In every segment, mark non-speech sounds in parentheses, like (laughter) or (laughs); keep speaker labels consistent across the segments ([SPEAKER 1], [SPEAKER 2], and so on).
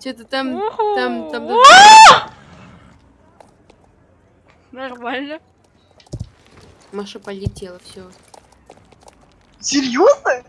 [SPEAKER 1] Что-то там, там, там...
[SPEAKER 2] Нормально.
[SPEAKER 1] Маша полетела, все.
[SPEAKER 3] Серьезно?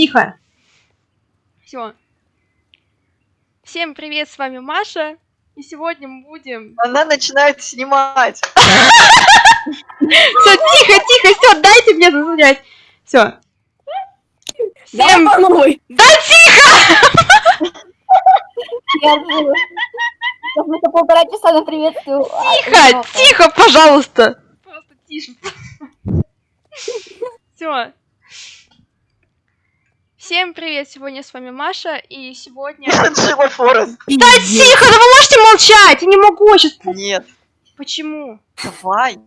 [SPEAKER 2] Тихо. Все. Всем привет, с вами Маша. И сегодня мы будем...
[SPEAKER 3] Она начинает снимать.
[SPEAKER 2] Все, тихо, тихо, все, дайте мне зазвонять. Все. Всем...
[SPEAKER 4] Да,
[SPEAKER 2] тихо!
[SPEAKER 4] Я мы это полтора часа на приветствию.
[SPEAKER 2] Тихо, тихо, пожалуйста. Просто тише. Все. Всем привет, сегодня с вами Маша, и сегодня... (laughs)
[SPEAKER 3] Джива Форест.
[SPEAKER 2] Да тихо, да вы можете молчать, я не могу сейчас.
[SPEAKER 3] Нет.
[SPEAKER 2] Почему?
[SPEAKER 3] Давай.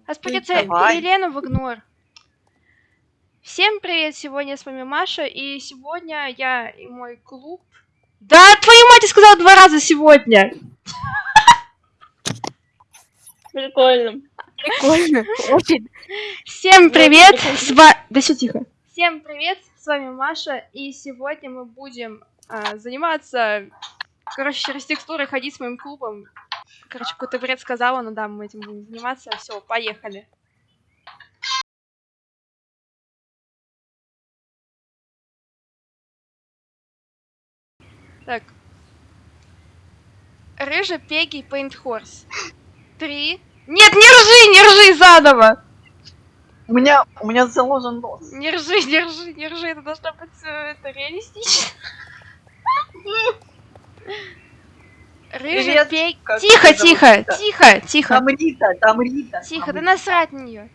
[SPEAKER 3] Давай.
[SPEAKER 2] Елену в игнор. Всем привет, сегодня с вами Маша, и сегодня я и мой клуб... Да, твою мать, я сказала два раза сегодня! (laughs)
[SPEAKER 4] Прикольно. Прикольно. Очень.
[SPEAKER 2] Всем привет, с ва- Да все тихо. Всем привет, с вами Маша, и сегодня мы будем а, заниматься, короче, через текстуры ходить с моим клубом. Короче, какой-то бред сказала, но да, мы этим будем заниматься. Все, поехали. Так. Рыжий Пеги Пейнт Хорс. Три. Нет, не ржи, не ржи заново!
[SPEAKER 3] У меня, у меня заложен нос.
[SPEAKER 2] Не ржи, не ржи, не ржи, это должно быть э, это реалистично. Рыжий пей... Тихо, тихо, тихо, тихо,
[SPEAKER 3] Там Рита, там Рита.
[SPEAKER 2] тихо, да
[SPEAKER 3] Рита.
[SPEAKER 2] насрать на нее.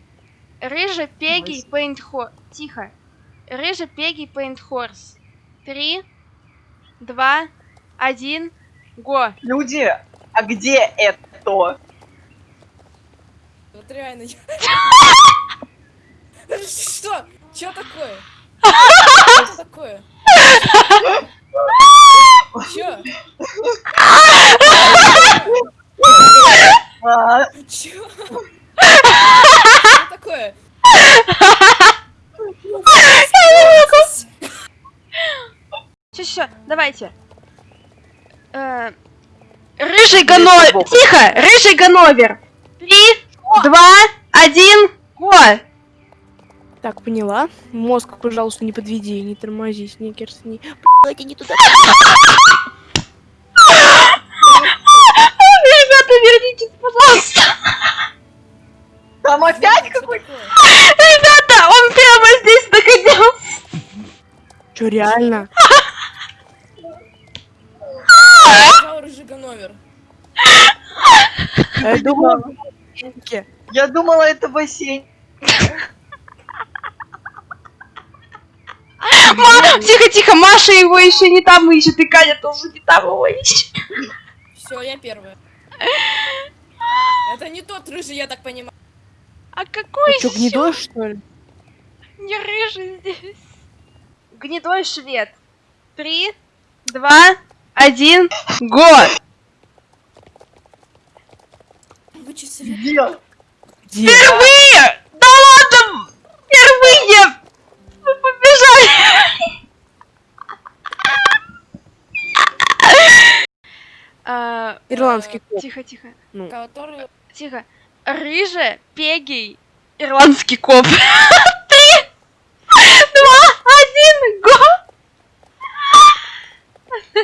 [SPEAKER 2] Рыжий Пеги
[SPEAKER 3] Мойся.
[SPEAKER 2] Пейнт Хорс. Тихо. Рыжий Пеги Пейнт Хорс. Три, два, один, го.
[SPEAKER 3] Люди, а где это?
[SPEAKER 5] Вот реально. я- (laughs) Что? Чё такое? Что такое? Чё?
[SPEAKER 6] Чё? Что такое?
[SPEAKER 2] Сейчас, сейчас, давайте. Э, Рыжий Гановер. Тихо! Рыжий Гановер. Три, два, один, го!
[SPEAKER 7] Так, поняла. Мозг, пожалуйста, не подведи, не тормози, сникерс, не... (laughs) Блядь, не туда.
[SPEAKER 2] Ребята, вернитесь, пожалуйста.
[SPEAKER 3] Там опять
[SPEAKER 6] Что
[SPEAKER 3] какой
[SPEAKER 6] такое?
[SPEAKER 2] Ребята, он прямо здесь находился.
[SPEAKER 7] Чё, реально? (laughs) Я думала,
[SPEAKER 3] Я думала, это бассейн.
[SPEAKER 2] Ма- Тихо, тихо, Маша его еще не там ищет, и Катя тоже не там его ищет.
[SPEAKER 6] Все, я первая. Это не тот рыжий, я так понимаю.
[SPEAKER 2] А какой
[SPEAKER 7] Ты
[SPEAKER 2] ещё?
[SPEAKER 7] гнедой, что ли?
[SPEAKER 2] Не рыжий здесь. Гнедой швед. Три, два, один, го!
[SPEAKER 6] Вычислили.
[SPEAKER 2] Впервые! Да ладно! Впервые! Мы побежали! А,
[SPEAKER 7] Ирландский коп.
[SPEAKER 2] Тихо, тихо,
[SPEAKER 6] Который...
[SPEAKER 2] тихо. Рыже, пегий, ирландский коп. (laughs) Три, два, один, го!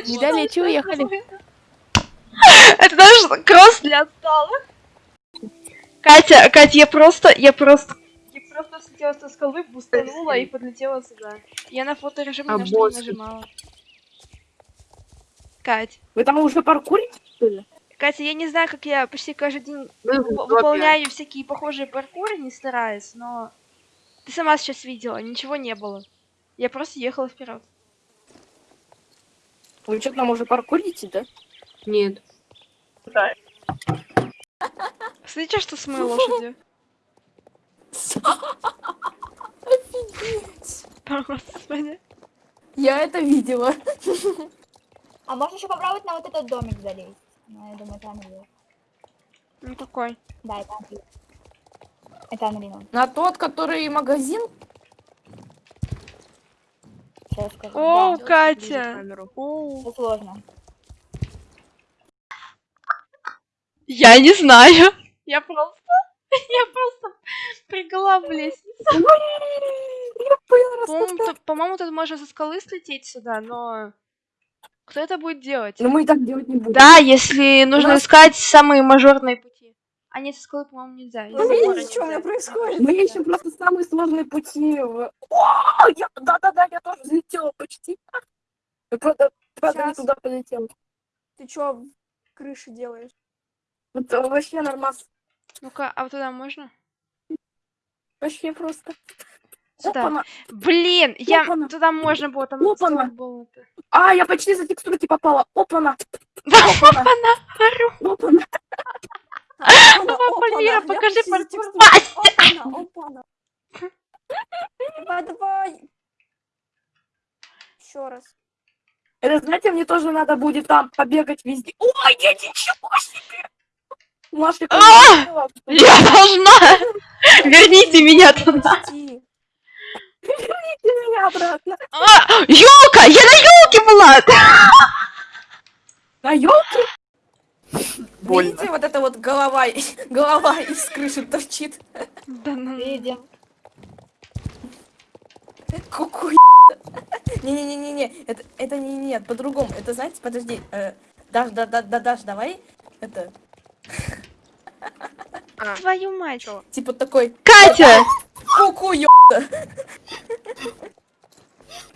[SPEAKER 7] Не долечи, уехали.
[SPEAKER 2] Это наш кросс для отсталых. Катя, Катя, я просто, я просто, я просто слетела со скалы, бустанула и подлетела сюда. Я на фоторежим
[SPEAKER 7] А
[SPEAKER 2] на что нажимала. Кать,
[SPEAKER 7] Вы там уже паркурите, ли?
[SPEAKER 2] Катя, я не знаю, как я почти каждый день
[SPEAKER 1] Ну,
[SPEAKER 2] выполняю всякие похожие паркуры, не стараясь, но ты сама сейчас видела, ничего не было. Я просто ехала вперед.
[SPEAKER 7] Вы что там уже паркурите, да?
[SPEAKER 1] Нет.
[SPEAKER 2] Смотрите, что с моей лошадью. Господи.
[SPEAKER 8] Я это видела.
[SPEAKER 4] А можешь еще попробовать на вот этот домик залезть? Ну, я думаю, это Unreal.
[SPEAKER 2] Ну какой?
[SPEAKER 4] Да, это Unreal. Это Unreal.
[SPEAKER 8] На тот, который магазин.
[SPEAKER 4] Сейчас скажу.
[SPEAKER 2] О,
[SPEAKER 4] Да,
[SPEAKER 2] Катя! О.
[SPEAKER 4] это сложно.
[SPEAKER 2] Я не знаю. Я просто... (laughs) Я просто прыгала в лестницу. По-моему, тут можно со скалы слететь сюда, но... Кто это будет делать?
[SPEAKER 8] Но мы и так делать не будем.
[SPEAKER 2] Да, если нужно
[SPEAKER 8] нас-
[SPEAKER 2] искать самые мажорные пути. А нет, со скалы, по-моему, нельзя. забора
[SPEAKER 8] видите, что у меня происходит? Мы ищем просто самые сложные пути. в- О, я- да-да-да, я тоже взлетела почти. Я правда, правда не туда полетела.
[SPEAKER 5] Ты чё в крыше делаешь?
[SPEAKER 8] Это вообще нормас.
[SPEAKER 2] Ну-ка, а вот туда можно?
[SPEAKER 8] Вообще просто. Опана.
[SPEAKER 2] Блин, я...
[SPEAKER 8] Опана.
[SPEAKER 2] Туда можно было, там
[SPEAKER 8] Опана.
[SPEAKER 2] был.
[SPEAKER 8] А, я почти за текстурки попала. Опана.
[SPEAKER 2] Да,
[SPEAKER 8] Опана. Опана.
[SPEAKER 5] Опана, опана, я
[SPEAKER 2] покажи
[SPEAKER 5] текстурой. Опана, опана. Давай. Еще раз.
[SPEAKER 8] Это, знаете, мне тоже надо будет там побегать везде. Ой, я ничего себе! Маша,
[SPEAKER 2] А! Я должна! Верните меня туда!
[SPEAKER 5] Почти.
[SPEAKER 8] меня обратно.
[SPEAKER 2] А, Ёлка! Я на ёлке была!
[SPEAKER 8] На елке?
[SPEAKER 3] Больно.
[SPEAKER 5] вот эта вот голова, голова из крыши торчит?
[SPEAKER 2] Да ну.
[SPEAKER 4] Видим.
[SPEAKER 5] Какой Не-не-не-не, это, это не нет, по-другому. Это, знаете, подожди. Э, Даш, да, да, да, Даш, давай. Это,
[SPEAKER 2] Твою мать!
[SPEAKER 5] типа такой,
[SPEAKER 2] Катя!
[SPEAKER 5] ку-ку, ё...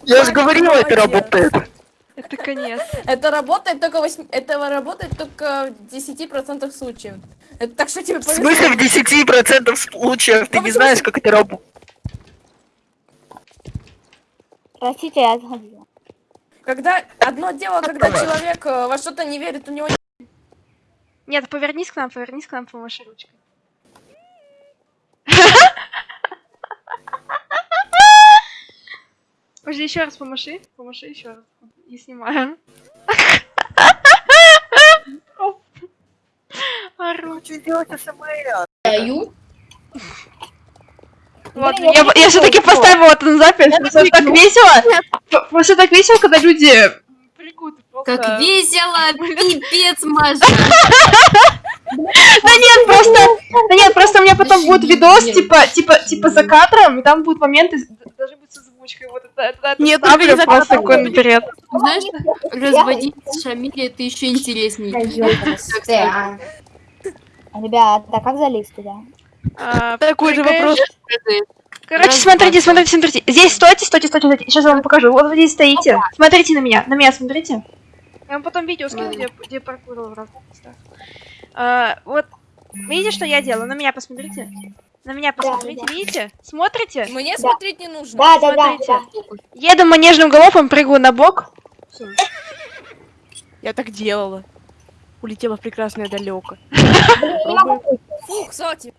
[SPEAKER 3] Я же говорила, это работает.
[SPEAKER 2] Это конец.
[SPEAKER 5] Это работает только 8... Это работает только в 10% случаев. Это так что тебе
[SPEAKER 3] В
[SPEAKER 5] повезло.
[SPEAKER 3] смысле в 10% случаев? Ты
[SPEAKER 5] Ну,
[SPEAKER 3] не знаешь, как это работает.
[SPEAKER 4] Простите, я сходила.
[SPEAKER 5] Когда одно дело, когда человек э, во что-то не верит, у него
[SPEAKER 2] Нет, повернись к нам, повернись к нам, помаши ручкой. Подожди, еще раз помаши. Помаши еще раз. И снимаем. Ору.
[SPEAKER 3] хочу сделать СМР.
[SPEAKER 5] Даю.
[SPEAKER 6] Ладно,
[SPEAKER 4] я
[SPEAKER 6] я, все-таки поставила это на запись. Просто так весело. Просто так весело, когда люди просто...
[SPEAKER 1] Как весело, (laughs) пипец, Маша.
[SPEAKER 6] Да нет, просто... Да нет, просто у меня потом будет видос, типа, типа, типа за кадром, и там будут моменты, даже будет с озвучкой. Вот это,
[SPEAKER 7] Нет, только не
[SPEAKER 6] просто такой наперед.
[SPEAKER 1] Знаешь, разводить с Шамилей это еще интереснее.
[SPEAKER 4] Ребята, а как залезть туда?
[SPEAKER 7] Такой же вопрос.
[SPEAKER 6] Короче,
[SPEAKER 1] Раз,
[SPEAKER 6] смотрите,
[SPEAKER 1] два,
[SPEAKER 6] смотрите, смотрите. Здесь стойте, стойте, стойте, стойте. Сейчас я вам покажу. Вот вы здесь стоите. Смотрите на меня. На меня смотрите. Я вам потом видео скину, где, где паркур в разных местах. А, вот. Видите, что я делаю? На меня посмотрите. На меня посмотрите,
[SPEAKER 4] да.
[SPEAKER 6] видите? Смотрите?
[SPEAKER 5] Мне смотреть не нужно.
[SPEAKER 4] Да, да, да,
[SPEAKER 6] Смотрите.
[SPEAKER 4] да.
[SPEAKER 6] Еду манежным галопом, прыгаю на бок.
[SPEAKER 7] Я так делала. Улетела в прекрасное далеко. (laughs)
[SPEAKER 5] Фу, кстати,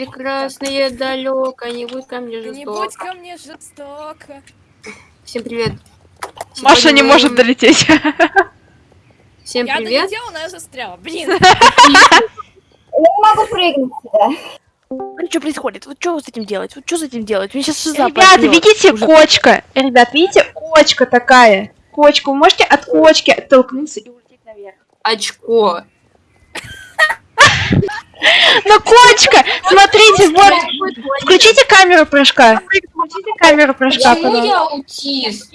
[SPEAKER 1] Прекрасное далеко, не будь ко мне
[SPEAKER 5] не будь
[SPEAKER 1] жестоко.
[SPEAKER 5] ко мне жестоко.
[SPEAKER 1] Всем привет.
[SPEAKER 6] Маша
[SPEAKER 1] Сегодня
[SPEAKER 6] не
[SPEAKER 1] мы-
[SPEAKER 6] может долететь.
[SPEAKER 1] Всем
[SPEAKER 5] Я
[SPEAKER 1] привет.
[SPEAKER 5] долетела, но я застряла. Блин. (laughs)
[SPEAKER 4] Я не могу прыгнуть сюда.
[SPEAKER 7] Ну что происходит? Вот что с этим делать? Вот что с этим делать? Мне сейчас шиза
[SPEAKER 6] Ребята, видите,
[SPEAKER 7] Уже.
[SPEAKER 6] кочка? Ребят, видите, кочка такая. Кочка. Вы можете от кочки оттолкнуться и улететь наверх.
[SPEAKER 1] Очко.
[SPEAKER 6] Ну, кочка! Смотрите, вот. Включите камеру прыжка. Включите камеру прыжка, пожалуйста.
[SPEAKER 5] аутист?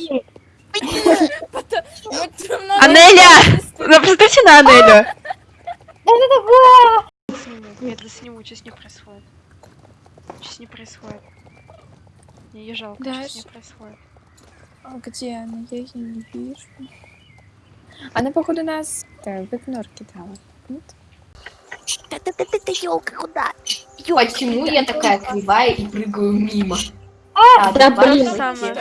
[SPEAKER 5] Там надо
[SPEAKER 6] Анеля! Ну, посмотрите на Анелю.
[SPEAKER 4] Да это такое?
[SPEAKER 6] Сниму. Нет, что с ней происходит. Что с ней происходит? Мне ее жалко, что с ней происходит.
[SPEAKER 9] А где она? Я ее не вижу. Она, походу, нас э, в игнор кидала. Нет?
[SPEAKER 5] Почему я такая кривая и прыгаю мимо?
[SPEAKER 4] А,
[SPEAKER 5] да,
[SPEAKER 6] самое.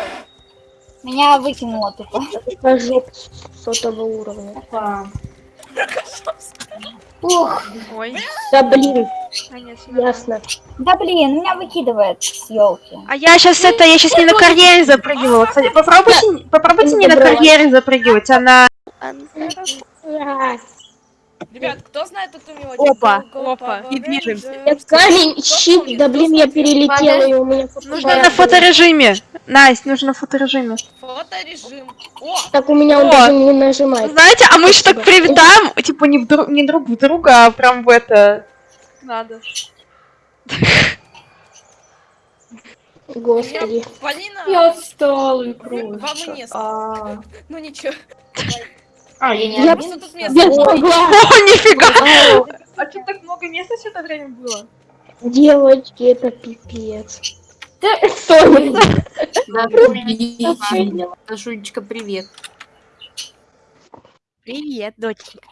[SPEAKER 4] меня выкинуло тупо.
[SPEAKER 10] сотого уровня.
[SPEAKER 5] Ох,
[SPEAKER 6] Ой.
[SPEAKER 10] Да блин,
[SPEAKER 6] нормально.
[SPEAKER 10] ясно.
[SPEAKER 4] Да блин, меня выкидывает с елки.
[SPEAKER 6] А я сейчас это, я сейчас не на карьере запрыгивала. Кстати, попробуйте, попробуйте не на карьере запрыгивать, а.
[SPEAKER 5] Ребят, кто знает эту мелодию?
[SPEAKER 7] Опа,
[SPEAKER 6] опа.
[SPEAKER 7] И движемся.
[SPEAKER 10] Я камень, щит, да блин, я перелетела, и у меня
[SPEAKER 6] Нужно на фоторежиме. Настя, нужно на фоторежиме.
[SPEAKER 5] Фоторежим. О,
[SPEAKER 10] Так у меня он даже не нажимает.
[SPEAKER 6] Знаете, а мы еще так привитаем, типа не, не друг в друга, а прям в это... Надо.
[SPEAKER 10] Господи.
[SPEAKER 5] Полина
[SPEAKER 9] отстала
[SPEAKER 5] вы- во мне. Ну ничего. (laughs)
[SPEAKER 9] А, я
[SPEAKER 10] Я,
[SPEAKER 5] Что тут
[SPEAKER 10] я
[SPEAKER 5] место?
[SPEAKER 10] смогла (laughs)
[SPEAKER 6] О, нифига! А что так много места все это время было?
[SPEAKER 10] девочки, это пипец.
[SPEAKER 1] Да. Дашулечка, привет.
[SPEAKER 7] Привет, доченька.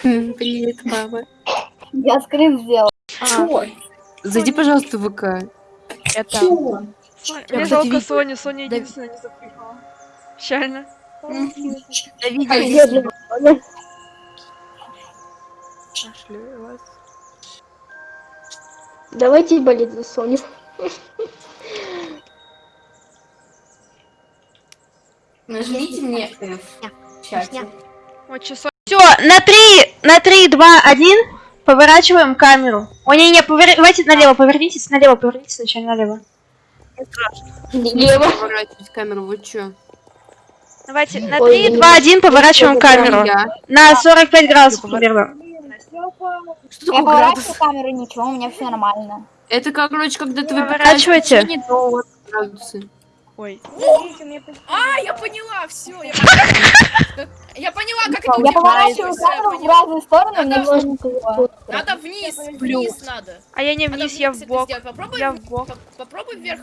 [SPEAKER 1] Привет, мама.
[SPEAKER 4] Я скрин сделал.
[SPEAKER 1] Зайди, пожалуйста, в ВК.
[SPEAKER 7] Это...
[SPEAKER 6] Соня,
[SPEAKER 7] Я,
[SPEAKER 6] Мне жалко Соню, Соня единственная не запрыгала. Печально.
[SPEAKER 10] Бедная Соня.
[SPEAKER 6] Нашли вас.
[SPEAKER 10] Давайте болеть за Соню.
[SPEAKER 5] Нажмите мне F.
[SPEAKER 6] Вот часов. Все, на три, на три, два, один. Поворачиваем камеру. О, не, не, повер... давайте налево, повернитесь, налево, повернитесь сначала налево.
[SPEAKER 10] Лево.
[SPEAKER 1] Поворачивать камеру, вы чё?
[SPEAKER 6] Давайте, на
[SPEAKER 10] Ой,
[SPEAKER 6] три,
[SPEAKER 10] не
[SPEAKER 6] два, один, поворачиваем камеру.
[SPEAKER 1] Я.
[SPEAKER 6] На 45 градусов примерно.
[SPEAKER 1] Что
[SPEAKER 4] Я
[SPEAKER 1] такое градус?
[SPEAKER 4] поворачиваю камеру, ничего, у меня все нормально.
[SPEAKER 1] Это, короче, когда ты до градусы.
[SPEAKER 6] Ой.
[SPEAKER 5] А, я поняла, все. Я (laughs) поняла, я поняла, как это
[SPEAKER 4] Я поворачиваю камеру в разные стороны, меня
[SPEAKER 5] Надо- вниз, вниз надо.
[SPEAKER 6] А я не вниз, я в бок. Я в бок.
[SPEAKER 5] по- попробуй вверх.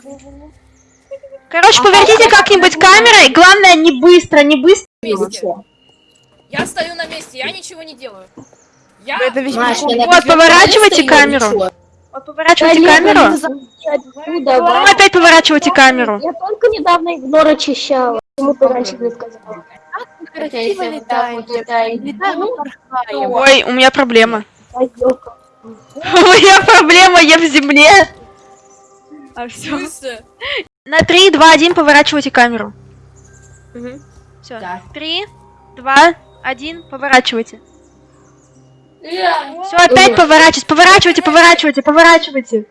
[SPEAKER 6] Короче, поверните как-нибудь камерой. Главное, не быстро, не быстро.
[SPEAKER 5] Я стою на месте, я ничего не делаю. Я...
[SPEAKER 7] Это весь
[SPEAKER 6] Вот, поворачивайте камеру. Вот, поворачивайте камеру.
[SPEAKER 10] Откуда?
[SPEAKER 6] Потом опять поворачивайте камеру.
[SPEAKER 10] Я только недавно игнор очищала. Почему ты раньше не сказала?
[SPEAKER 7] и порхаем.
[SPEAKER 6] Ой, у меня проблема. (laughs) У меня проблема, я в земле. А все. На 3, 2, 1 поворачивайте камеру. Все.
[SPEAKER 5] Да.
[SPEAKER 6] 3, 2, 1, поворачивайте. Все, опять поворачивать, поворачивайте, поворачивайте, поворачивайте.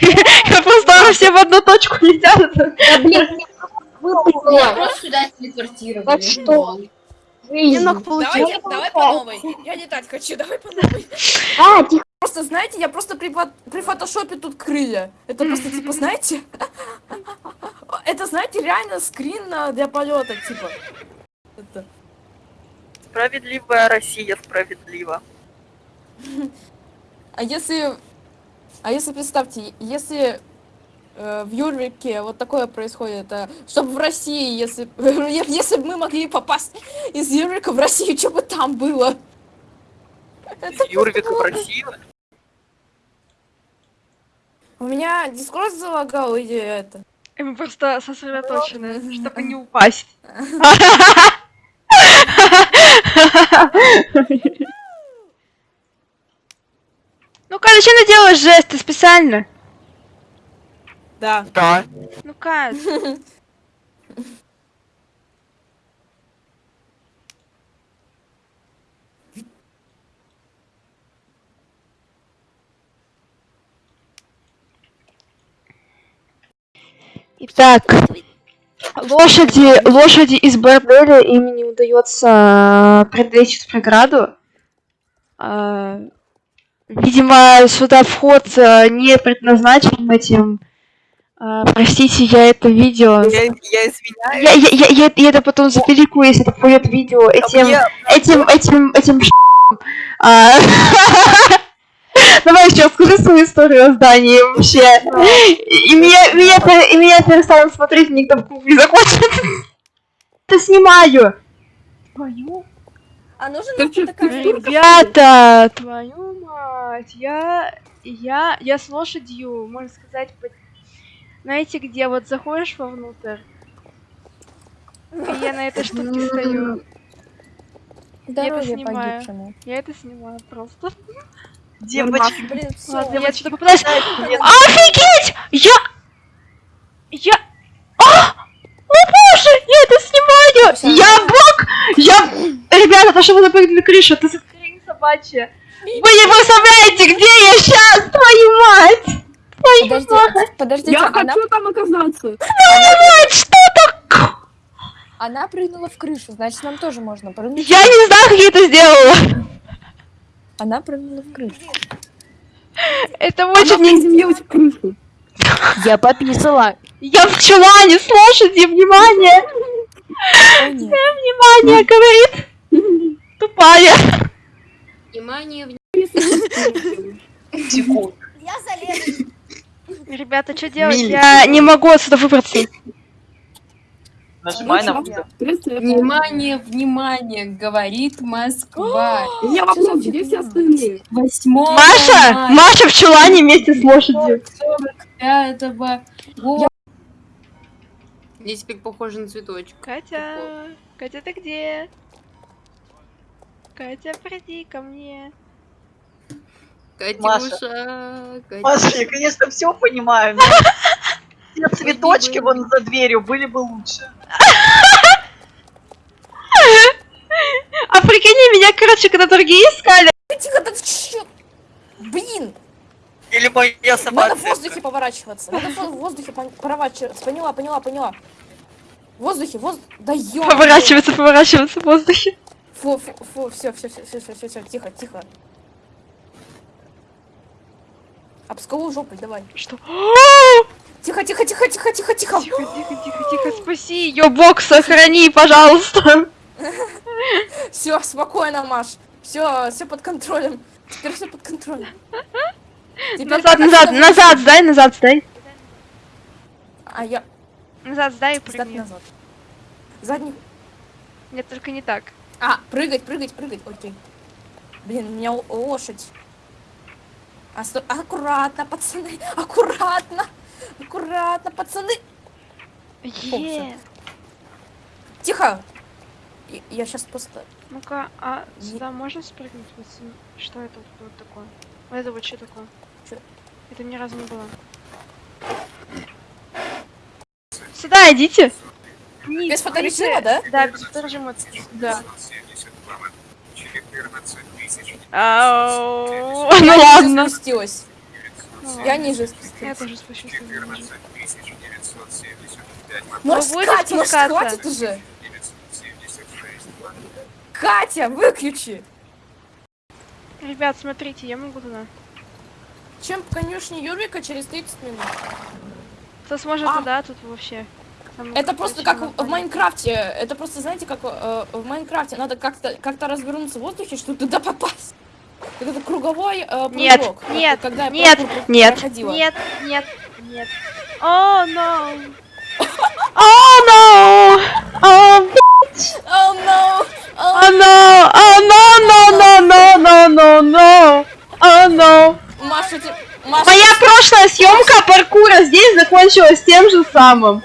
[SPEAKER 6] Я просто все в одну точку (laughs) летят.
[SPEAKER 4] Да, блин,
[SPEAKER 1] Просто сюда телепортировали.
[SPEAKER 4] Так что?
[SPEAKER 7] Клинок
[SPEAKER 11] Давай,
[SPEAKER 7] получил.
[SPEAKER 11] я- давай по новой. Я не так хочу, давай по новой.
[SPEAKER 4] А, тихо.
[SPEAKER 5] Просто, знаете, я просто при, при фотошопе тут крылья. Это просто, типа, знаете... (laughs) Это, знаете, реально скрин для полета, типа. Это.
[SPEAKER 3] Справедливая Россия, справедливо. (laughs)
[SPEAKER 5] А если... А если, представьте, если в Юрвике вот такое происходит, чтобы в России, если, (laughs) если бы мы могли попасть из Юрвика в Россию, что бы там было?
[SPEAKER 3] Из Юрвика в Россию.
[SPEAKER 5] У меня дискорд залагал или это?
[SPEAKER 6] Мы просто сосредоточены, чтобы не упасть. Ну-ка, зачем ты делаешь жесты специально?
[SPEAKER 3] Да. Да.
[SPEAKER 6] Ну-ка. Итак, лошади, лошади из борделя им не удается преодолеть эту преграду. А, видимо, сюда вход а, не предназначен этим. А, простите, я это видео.
[SPEAKER 3] Я, я извиняюсь.
[SPEAKER 6] Я, я, я, я, я это потом запеликую, если это пойдет видео этим,
[SPEAKER 3] Я-
[SPEAKER 6] этим, этим, этим а, (laughs) Давай еще скажи свою историю о здании вообще. И, меня, меня, и меня перестанут смотреть, никто в не захочет. Это (laughs) снимаю. Твою.
[SPEAKER 5] А нужен
[SPEAKER 12] Короче,
[SPEAKER 5] такая
[SPEAKER 6] Ребята, твою мать, я, я, я с лошадью, можно сказать, по- знаете, где вот заходишь вовнутрь, и я на этой штуке стою.
[SPEAKER 13] Здоровье
[SPEAKER 6] снимаю.
[SPEAKER 13] погибшему.
[SPEAKER 6] Я это снимаю просто.
[SPEAKER 3] Девочки,
[SPEAKER 5] Блин, все.
[SPEAKER 6] Ладно, я что-то попытаюсь. Офигеть! Я... Я... А! О боже! Я это снимаю! Я бог! Я... Ребята, то, что вы запрыгнули на крышу, это хрень собачья. Вы не представляете, где я сейчас, твою мать!
[SPEAKER 13] Подожди, подождите,
[SPEAKER 12] Я
[SPEAKER 13] она,
[SPEAKER 12] хочу там оказаться.
[SPEAKER 6] Мать, что так?
[SPEAKER 13] она прыгнула в крышу, значит, нам тоже можно прыгнуть.
[SPEAKER 6] Я не знаю, как я это сделала.
[SPEAKER 13] Она прыгнула в крышу.
[SPEAKER 6] Это
[SPEAKER 12] Она
[SPEAKER 6] очень... не-
[SPEAKER 12] приземлилась в крышу.
[SPEAKER 7] Я пописала.
[SPEAKER 6] Я в чулане с лошади, внимание!
[SPEAKER 13] Нет.
[SPEAKER 6] Внимание, говорит! Тупая.
[SPEAKER 1] Внимание, внимание.
[SPEAKER 3] секунд.
[SPEAKER 5] Я залезу.
[SPEAKER 6] Ребята, что делать?
[SPEAKER 3] Милли.
[SPEAKER 6] Я не могу отсюда выбраться.
[SPEAKER 3] Нажимай на.
[SPEAKER 1] Внимание, внимание, говорит Москва. (gasps)
[SPEAKER 12] Где все остальные?
[SPEAKER 1] 8
[SPEAKER 6] Маша! Маша в чулане вместе с лошадью.
[SPEAKER 1] 45 года. Я теперь похожа на цветочек.
[SPEAKER 6] Катя, Катя, ты где? Катя, приди ко мне.
[SPEAKER 1] Катюша, Катюша.
[SPEAKER 3] Маша, я, конечно, все понимаю, но (laughs) те цветочки вон за дверью были бы лучше.
[SPEAKER 6] А прикинь, меня, короче, когда другие искали.
[SPEAKER 5] Тихо, да чё? Блин,
[SPEAKER 3] Или моя
[SPEAKER 5] надо
[SPEAKER 3] собака.
[SPEAKER 5] в воздухе поворачиваться. Надо в воздухе поворачиваться. Поняла, поняла, поняла. В воздухе, воздух. Да ё.
[SPEAKER 6] Поворачиваться, поворачиваться в воздухе.
[SPEAKER 5] Фу, фу, фу, все, все, все, все, все, все, все, тихо, тихо. Об скалу жопой, давай.
[SPEAKER 6] Что? (gasps)
[SPEAKER 5] Тихо, тихо, тихо, тихо, тихо, тихо.
[SPEAKER 6] Тихо, тихо, тихо, тихо, спаси ее, бог, сохрани, пожалуйста. (laughs)
[SPEAKER 5] Все, спокойно, Маш. Все, все под контролем. Теперь все под контролем. Теперь
[SPEAKER 6] Назад, назад, назад, сдай, назад, сдай.
[SPEAKER 5] А я
[SPEAKER 6] Назад, сдай и прыгни.
[SPEAKER 5] назад. Задний.
[SPEAKER 6] Нет, только не так.
[SPEAKER 5] А, прыгать, прыгать, прыгать. Окей. Блин, у меня лошадь. А, Аккуратно, пацаны, аккуратно. Аккуратно, пацаны.
[SPEAKER 6] Е.
[SPEAKER 5] Тихо. Я сейчас просто...
[SPEAKER 6] Ну-ка, а сюда можно спрыгнуть? Что это вот, такое? Вот это вот что такое?
[SPEAKER 5] Чё?
[SPEAKER 6] Это ни разу не было. Сюда идите.
[SPEAKER 5] Без фоторежима, да?
[SPEAKER 6] Да, без фоторежима. Да. Ау,
[SPEAKER 5] Я (laughs)
[SPEAKER 6] Ну ладно.
[SPEAKER 5] спустилась. Я ниже
[SPEAKER 6] Я
[SPEAKER 5] спустилась.
[SPEAKER 6] тоже спущусь. ниже.
[SPEAKER 5] Может,
[SPEAKER 6] будете
[SPEAKER 5] Катя, может, хватит уже? Катя, выключи!
[SPEAKER 6] Ребят, смотрите, я могу туда.
[SPEAKER 5] Чем по конюшне Юрика через 30 минут?
[SPEAKER 6] Кто сможет
[SPEAKER 5] А.
[SPEAKER 6] туда, тут вообще.
[SPEAKER 5] Это просто как в. Майнкрафте. Это просто, знаете, как э, в Майнкрафте. Надо как-то как развернуться в воздухе, чтобы туда попасть. Это круговой э,
[SPEAKER 6] Нет,
[SPEAKER 5] прыжок. Вот
[SPEAKER 6] нет,
[SPEAKER 5] когда я
[SPEAKER 6] нет,
[SPEAKER 5] про-
[SPEAKER 6] Нет,
[SPEAKER 5] проходила.
[SPEAKER 6] нет, нет, нет. О, no. О, no. О.
[SPEAKER 5] Oh no! Oh,
[SPEAKER 6] О, no. О, no, no, no, no, no, no, no. О, no.
[SPEAKER 5] Маша, ты... Маша,
[SPEAKER 6] Моя прошлая съемка паркура здесь закончилась тем же самым.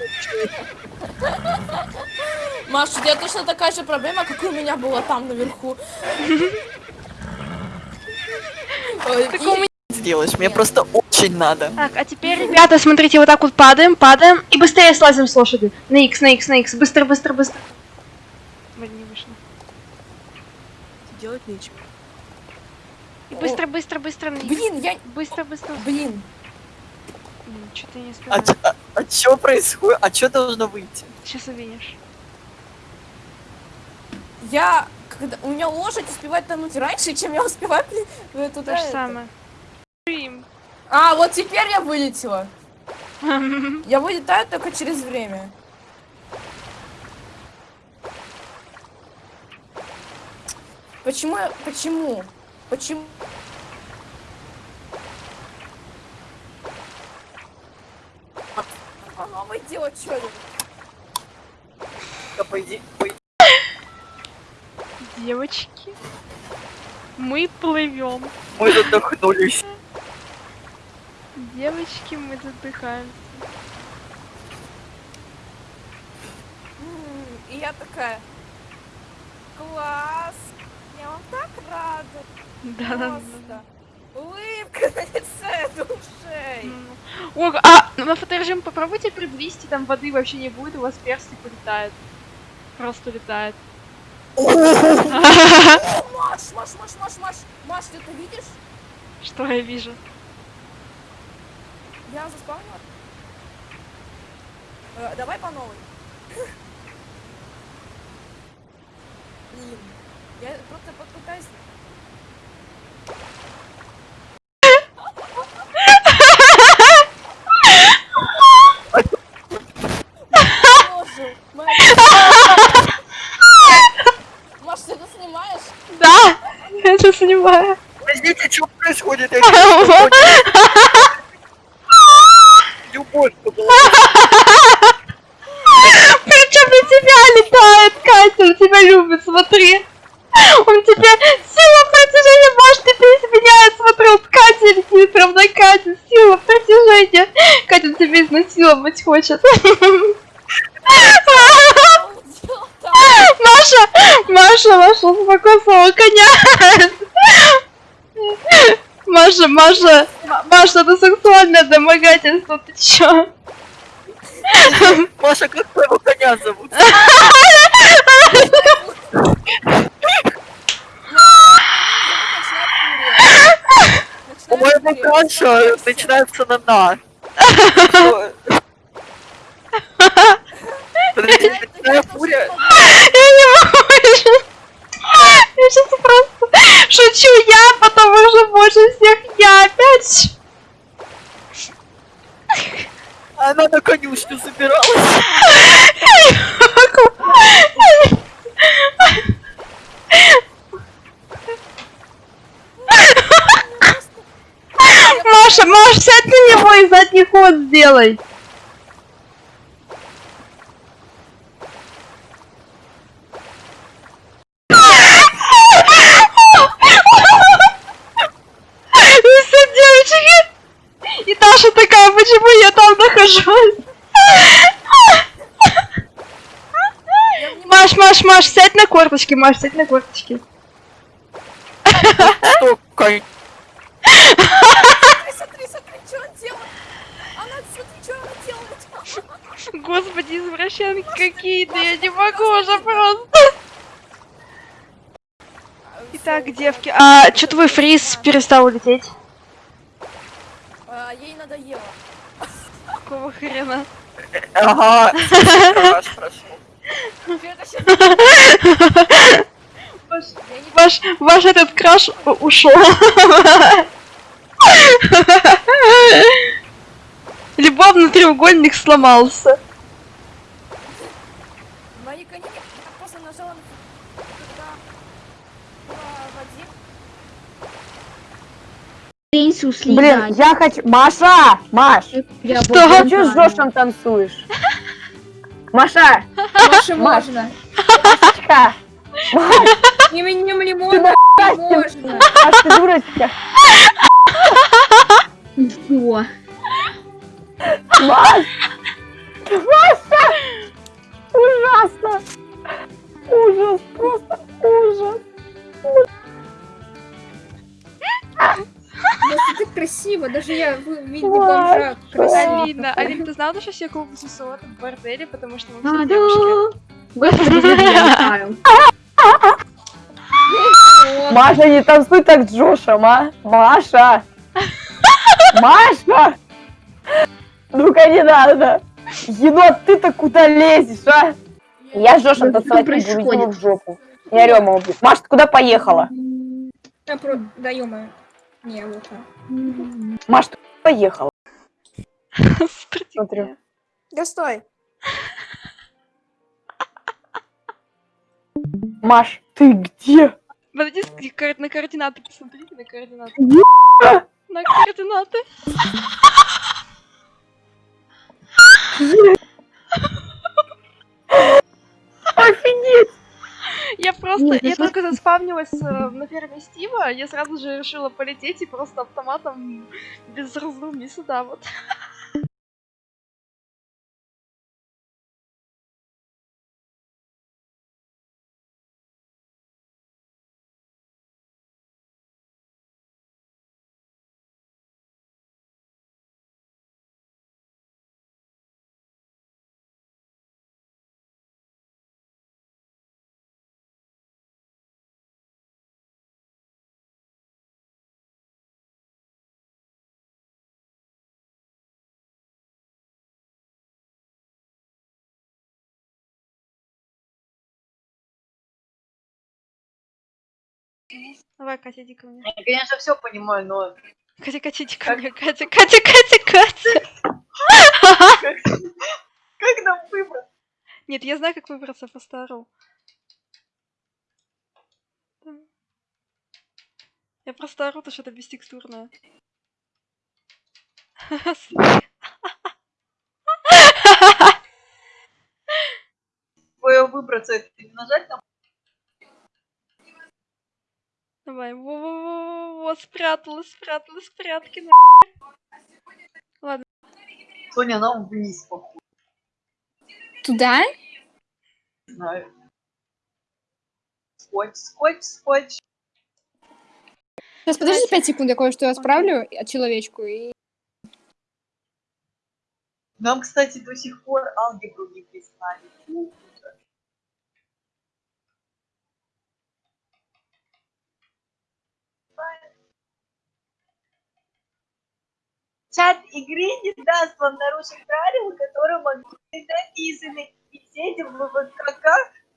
[SPEAKER 5] Маша, у тебя точно такая же проблема, как и у меня была там наверху.
[SPEAKER 6] Так у меня-
[SPEAKER 3] Сделаешь, мне просто очень надо.
[SPEAKER 6] Так, а теперь, ребята, смотрите, вот так вот падаем, падаем и быстрее слазим с лошади. На X, на X, на X. Быстро, быстро, быстро. Блин, не вышло.
[SPEAKER 7] Делать нечего.
[SPEAKER 6] И быстро, быстро, быстро.
[SPEAKER 5] Блин, я...
[SPEAKER 6] Быстро, быстро.
[SPEAKER 5] Блин.
[SPEAKER 6] Что-то я не
[SPEAKER 3] А,
[SPEAKER 6] успеваю.
[SPEAKER 3] чё- а, а чё происходит? А чё должно выйти?
[SPEAKER 6] Сейчас увидишь.
[SPEAKER 5] Я... Когда... У меня лошадь успевает тонуть раньше, чем я успеваю при- э, туда
[SPEAKER 6] То же
[SPEAKER 5] это.
[SPEAKER 6] самое. Блин.
[SPEAKER 5] А, вот теперь я вылетела. Я вылетаю только через время. Почему я... Почему? Почему? Делать что-нибудь.
[SPEAKER 3] Да пойди, пойди.
[SPEAKER 6] Девочки, мы плывем.
[SPEAKER 3] Мы задохнулись.
[SPEAKER 6] Девочки, мы задыхаемся.
[SPEAKER 5] И я такая... Класс! Я вам так рада!
[SPEAKER 6] Да, да,
[SPEAKER 5] Просто! Улыбка на лице до ушей!
[SPEAKER 6] О, а на фоторежим попробуйте при 200, там воды вообще не будет, у вас перстик улетает. Просто улетает.
[SPEAKER 5] О, Маш, Маш, Маш, Маш, Маш! Маш, ты это видишь?
[SPEAKER 6] Что я вижу?
[SPEAKER 5] Я заспавнила? Э, давай по новой. Блин, я просто попытаюсь... Боже, Маш, Маш, ты это снимаешь?
[SPEAKER 6] Да, я это снимаю.
[SPEAKER 3] Подождите, что происходит? Я не знаю, Любовь была.
[SPEAKER 6] Причем на тебя летает, Катя, он тебя любит, смотри. Он тебя сила притяжения, может, ты изменяет, смотри, вот Катя летит, прям на Катю, сила притяжения. Катя он тебя изнасиловать хочет. Маша, Маша, Маша, успокой своего коня. Маша, Маша, Маша, это сексуальное домогательство, ты чё?
[SPEAKER 3] Маша, как твоего коня зовут? У моего Каша начинается на на. (laughs) Подождите, начиная фурия.
[SPEAKER 6] Я не могу. Я сейчас просто шучу я, потом уже больше всех я опять.
[SPEAKER 3] Она на конюшню собиралась.
[SPEAKER 6] Я не могу. Маша, Маша, сядь на него и задний ход сделай. И все, девочки. И Даша такая, почему я там нахожусь? Маш, Маш, Маш, сядь на корточки, Маш, сядь на корточки.
[SPEAKER 3] Конь?
[SPEAKER 5] Смотри, смотри, что он делает. Она, смотри, что она делает.
[SPEAKER 6] Господи, извращенки какие-то, я не могу уже просто. Итак,
[SPEAKER 2] Так, девки, а что твой фриз перестал лететь? Хрена?
[SPEAKER 3] Ага,
[SPEAKER 2] Ваш, ваш, ваш этот краш ушел. Любовный треугольник сломался.
[SPEAKER 5] Мои коньки, я просто нажала, на- когда была Вадим.
[SPEAKER 12] Блин, я хочу... Маша! Маш!
[SPEAKER 2] Что?
[SPEAKER 12] Ты что с Жошем танцуешь? Маша!
[SPEAKER 13] Больше
[SPEAKER 12] Маш.
[SPEAKER 13] можно.
[SPEAKER 12] Машечка!
[SPEAKER 13] Именем лимон
[SPEAKER 12] на
[SPEAKER 13] можно.
[SPEAKER 12] Маш, ты дурочка! Маш! Маша! Ужасно! Ужас, просто ужас!
[SPEAKER 13] Просто так красиво. Даже я в виде бомжа красиво.
[SPEAKER 2] Алина, Алина, ты знала, что все клуб тусовок в борделе, потому что мы
[SPEAKER 11] А,
[SPEAKER 2] все
[SPEAKER 11] да.
[SPEAKER 2] девушки? (laughs)
[SPEAKER 12] Маша, не танцуй так с Джошем, а! Маша! Маша! Ну-ка не надо! Енот, ты-то куда лезешь, а? Я с Джошем танцевать не буду, в жопу. Я Рема убью. Маша, ты куда поехала?
[SPEAKER 13] А, про... Да, ё Не, лучше.
[SPEAKER 12] Маш, ты поехала? Смотрю.
[SPEAKER 14] Да стой.
[SPEAKER 12] Маш, ты где?
[SPEAKER 2] Ко- на координаты, посмотрите на координаты.
[SPEAKER 12] Ебать!
[SPEAKER 2] На координаты.
[SPEAKER 12] Офигеть!
[SPEAKER 2] Я просто,
[SPEAKER 11] Нет,
[SPEAKER 2] я только заспавнилась э, на ферме Стива, я сразу же решила полететь и просто автоматом без раздумий сюда вот. (laughs) Давай, Катя, иди ко мне.
[SPEAKER 3] Я, конечно, все понимаю, но
[SPEAKER 2] Катя, Катя, иди ко мне. Катя, Катя, Катя, Катя.
[SPEAKER 3] как нам выбрать?
[SPEAKER 2] Нет, я знаю, как выбраться по стару. Я просто ору, то что это бестекстурное.
[SPEAKER 3] Твое выбраться, это не нажать там?
[SPEAKER 2] Давай, во-во-во, спряталась, спряталась, спрятки.
[SPEAKER 3] Соня, нам вниз, походу,
[SPEAKER 13] Туда?
[SPEAKER 3] не знаю. Скотч, скотч, скотч.
[SPEAKER 13] Сейчас подожди 5 секунд, я кое-что отправлю от человечку и...
[SPEAKER 3] Нам, кстати, до сих пор алгебру не прислали. Чат игры не даст вам нарушить правила, которые могут быть написаны. И в сети в ВКК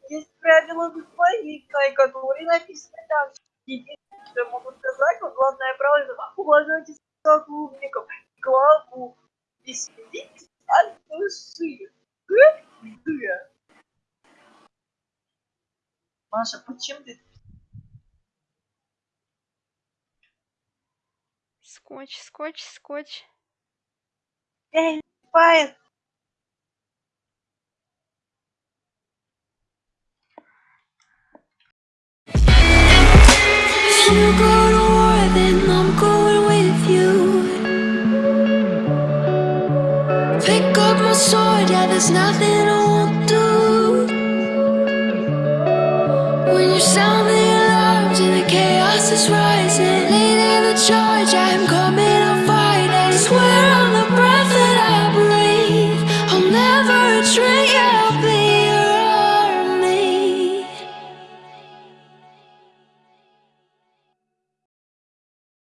[SPEAKER 3] есть правила выполнения, которые написаны там. Единственное, что я могу сказать, вот главное правило, уважайте сотрудников, главу и следите от души. Маша, почему ты
[SPEAKER 2] Скотч, скотч, скотч.
[SPEAKER 3] Эй, Пает?
[SPEAKER 15] If you go to war, then I'm going with you. Pick up my sword, yeah, there's nothing